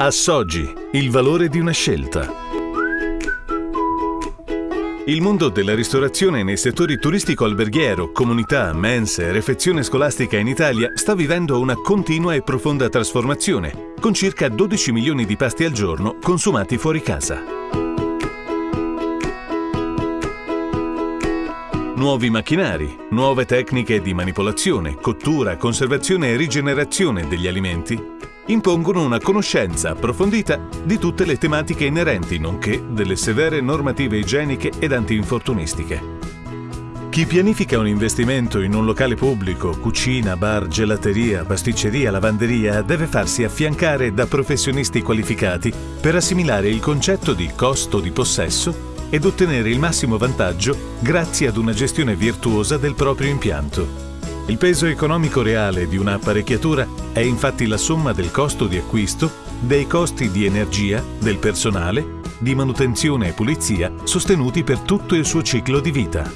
Assoggi, il valore di una scelta. Il mondo della ristorazione nei settori turistico-alberghiero, comunità, mense e refezione scolastica in Italia sta vivendo una continua e profonda trasformazione, con circa 12 milioni di pasti al giorno consumati fuori casa. Nuovi macchinari, nuove tecniche di manipolazione, cottura, conservazione e rigenerazione degli alimenti impongono una conoscenza approfondita di tutte le tematiche inerenti, nonché delle severe normative igieniche ed antinfortunistiche. Chi pianifica un investimento in un locale pubblico, cucina, bar, gelateria, pasticceria, lavanderia, deve farsi affiancare da professionisti qualificati per assimilare il concetto di costo di possesso ed ottenere il massimo vantaggio grazie ad una gestione virtuosa del proprio impianto. Il peso economico reale di un'apparecchiatura è infatti la somma del costo di acquisto, dei costi di energia, del personale, di manutenzione e pulizia sostenuti per tutto il suo ciclo di vita.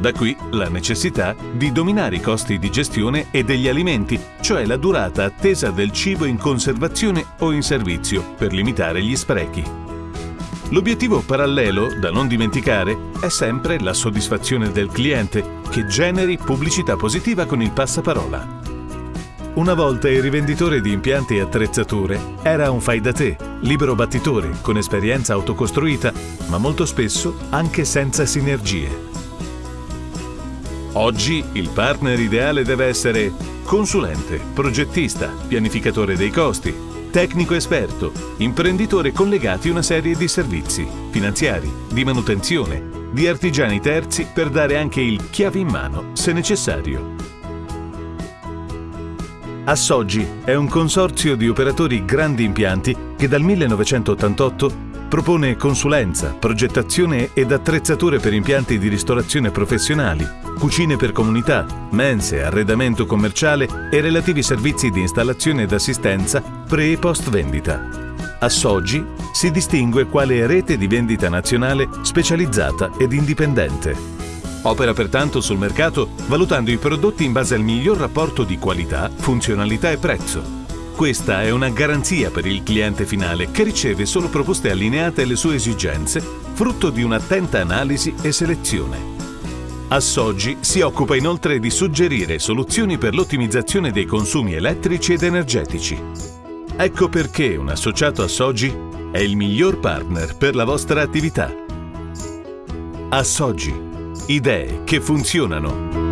Da qui la necessità di dominare i costi di gestione e degli alimenti, cioè la durata attesa del cibo in conservazione o in servizio, per limitare gli sprechi. L'obiettivo parallelo, da non dimenticare, è sempre la soddisfazione del cliente, che generi pubblicità positiva con il passaparola. Una volta il rivenditore di impianti e attrezzature era un fai da te, libero battitore, con esperienza autocostruita, ma molto spesso anche senza sinergie. Oggi il partner ideale deve essere consulente, progettista, pianificatore dei costi, tecnico esperto, imprenditore collegati una serie di servizi finanziari, di manutenzione, di artigiani terzi per dare anche il chiave in mano se necessario. Assoggi è un consorzio di operatori grandi impianti che dal 1988 propone consulenza, progettazione ed attrezzature per impianti di ristorazione professionali, cucine per comunità, mense, arredamento commerciale e relativi servizi di installazione ed assistenza pre e post vendita. Assoggi si distingue quale rete di vendita nazionale specializzata ed indipendente. Opera pertanto sul mercato valutando i prodotti in base al miglior rapporto di qualità, funzionalità e prezzo questa è una garanzia per il cliente finale che riceve solo proposte allineate alle sue esigenze, frutto di un'attenta analisi e selezione. Assoggi si occupa inoltre di suggerire soluzioni per l'ottimizzazione dei consumi elettrici ed energetici. Ecco perché un associato Assoggi è il miglior partner per la vostra attività. Assoggi. Idee che funzionano.